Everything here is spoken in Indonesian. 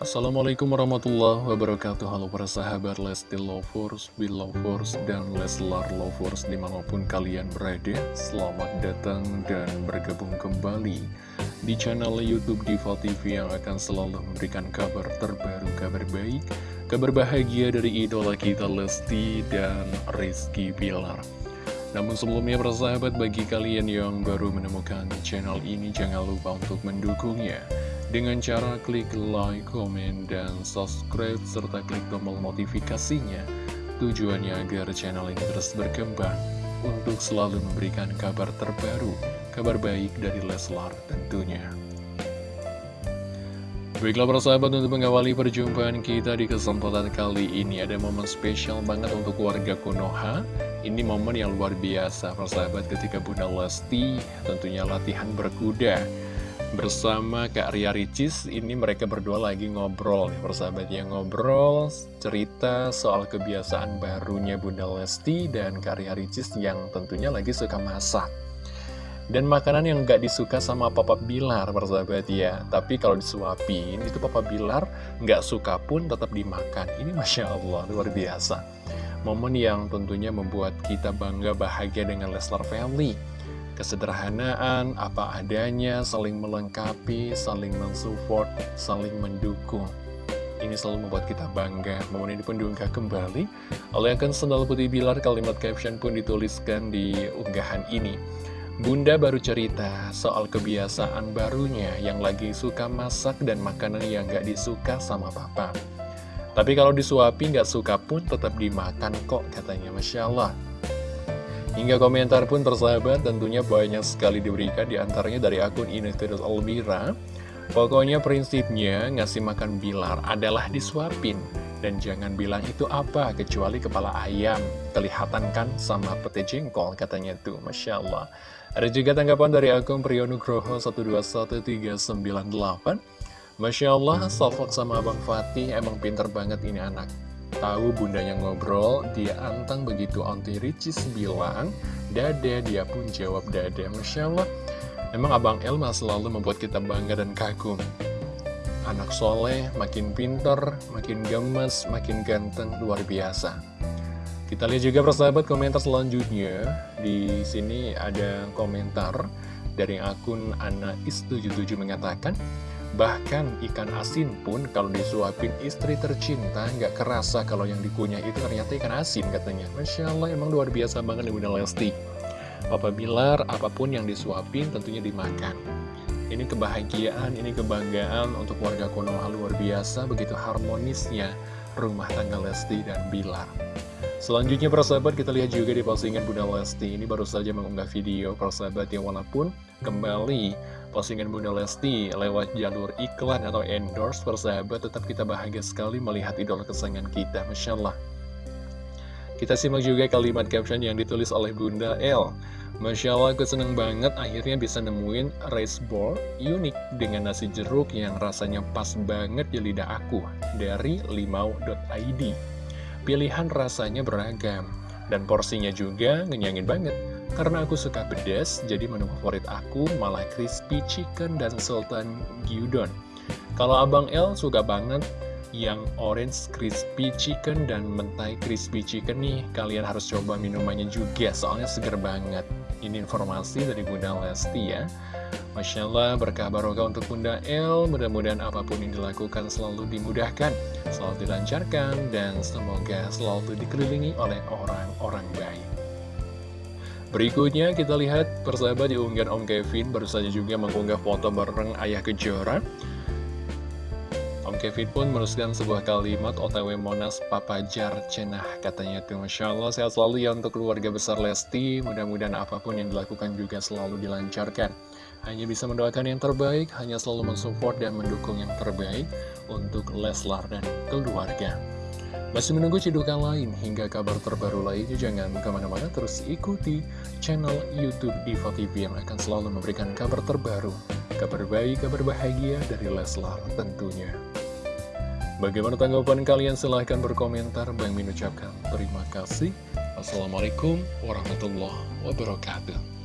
Assalamualaikum warahmatullahi wabarakatuh. Halo para sahabat Lesti Lovers, Belovers, dan Leslar Lovers di mana pun kalian berada. Selamat datang dan bergabung kembali di channel Youtube Diva TV yang akan selalu memberikan kabar terbaru, kabar baik Kabar bahagia dari idola kita Lesti dan Rizky Pilar namun sebelumnya persahabat bagi kalian yang baru menemukan channel ini jangan lupa untuk mendukungnya dengan cara klik like, komen, dan subscribe, serta klik tombol notifikasinya. Tujuannya agar channel ini terus berkembang untuk selalu memberikan kabar terbaru, kabar baik dari Leslar tentunya. Baiklah persahabat untuk mengawali perjumpaan kita di kesempatan kali ini ada momen spesial banget untuk warga Konoha Ini momen yang luar biasa persahabat ketika Bunda Lesti tentunya latihan berkuda bersama Kak Ria Ricis ini mereka berdua lagi ngobrol nih persahabat ya. Ngobrol cerita soal kebiasaan barunya Bunda Lesti dan Kak Ria Ricis yang tentunya lagi suka masak. Dan makanan yang gak disuka sama Papa Bilar persahabat ya. Tapi kalau disuapin itu Papa Bilar gak suka pun tetap dimakan. Ini Masya Allah luar biasa. Momen yang tentunya membuat kita bangga bahagia dengan Leslar Family kesederhanaan, apa adanya, saling melengkapi, saling mensupport, saling mendukung. Ini selalu membuat kita bangga. Momen ini pun diunggah kembali oleh akun Sendal Putih Bilar. Kalimat caption pun dituliskan di unggahan ini. Bunda baru cerita soal kebiasaan barunya yang lagi suka masak dan makanan yang gak disuka sama papa. Tapi kalau disuapi gak suka pun tetap dimakan kok katanya Masya Allah. Hingga komentar pun tersahabat tentunya banyak sekali diberikan di antaranya dari akun Inestitus Albira. Pokoknya prinsipnya ngasih makan bilar adalah disuapin. Dan jangan bilang itu apa kecuali kepala ayam. Kelihatan kan sama pete jengkol katanya tuh, Masya Allah. Ada juga tanggapan dari akun Priyonugroho 121398. Masya Allah, Salfok sama Abang Fatih emang pinter banget ini anak. Tahu bundanya ngobrol, dia antang begitu Auntie Ricis bilang, Dada, dia pun jawab Dada. Masya Allah, emang Abang Elma selalu membuat kita bangga dan kagum. Anak soleh, makin pinter, makin gemes, makin ganteng, luar biasa. Kita lihat juga persahabat komentar selanjutnya. Di sini ada komentar dari akun Ana Is77 mengatakan, Bahkan ikan asin pun kalau disuapin istri tercinta nggak kerasa kalau yang dikunyah itu ternyata ikan asin katanya. Masya Allah emang luar biasa banget nih Bunda Lesti. Papa Bilar apa pun yang disuapin tentunya dimakan. Ini kebahagiaan, ini kebanggaan untuk warga Konoha luar biasa begitu harmonisnya rumah tangga Lesti dan Bilar. Selanjutnya persahabat kita lihat juga di postingan Bunda Lesti ini baru saja mengunggah video persahabat yang walaupun kembali postingan Bunda Lesti lewat jalur iklan atau endorse persahabat tetap kita bahagia sekali melihat idola kesayangan kita Masya Allah. Kita simak juga kalimat caption yang ditulis oleh Bunda L. Masya Allah aku seneng banget akhirnya bisa nemuin rice ball unik dengan nasi jeruk yang rasanya pas banget di lidah aku dari limau.id Pilihan rasanya beragam dan porsinya juga ngenyangin banget karena aku suka pedas, jadi menu favorit aku malah crispy chicken dan sultan gyudon. Kalau Abang L suka banget yang orange crispy chicken dan mentai crispy chicken nih, kalian harus coba minumannya juga, soalnya seger banget. Ini informasi dari Bunda Lesti ya. Masya Allah, berkah barokah untuk Bunda L. Mudah-mudahan apa pun yang dilakukan selalu dimudahkan, selalu dilancarkan, dan semoga selalu dikelilingi oleh orang-orang baik. Berikutnya kita lihat persahabat di unggahan Om Kevin baru saja juga mengunggah foto bareng Ayah Kejora. Om Kevin pun menuliskan sebuah kalimat OTW Monas Papajar Cenah katanya tuh Masya Allah sehat selalu ya untuk keluarga besar Lesti mudah-mudahan apa pun yang dilakukan juga selalu dilancarkan hanya bisa mendoakan yang terbaik, hanya selalu mensupport dan mendukung yang terbaik untuk Leslar dan keluarga. Masih menunggu cidukan lain hingga kabar terbaru lainnya, jangan ke mana-mana terus ikuti channel Youtube Diva TV yang akan selalu memberikan kabar terbaru, kabar baik, kabar bahagia dari Leslar tentunya. Bagaimana tanggapan kalian? Silahkan berkomentar. Bang Min ucapkan terima kasih. Wassalamualaikum warahmatullahi wabarakatuh.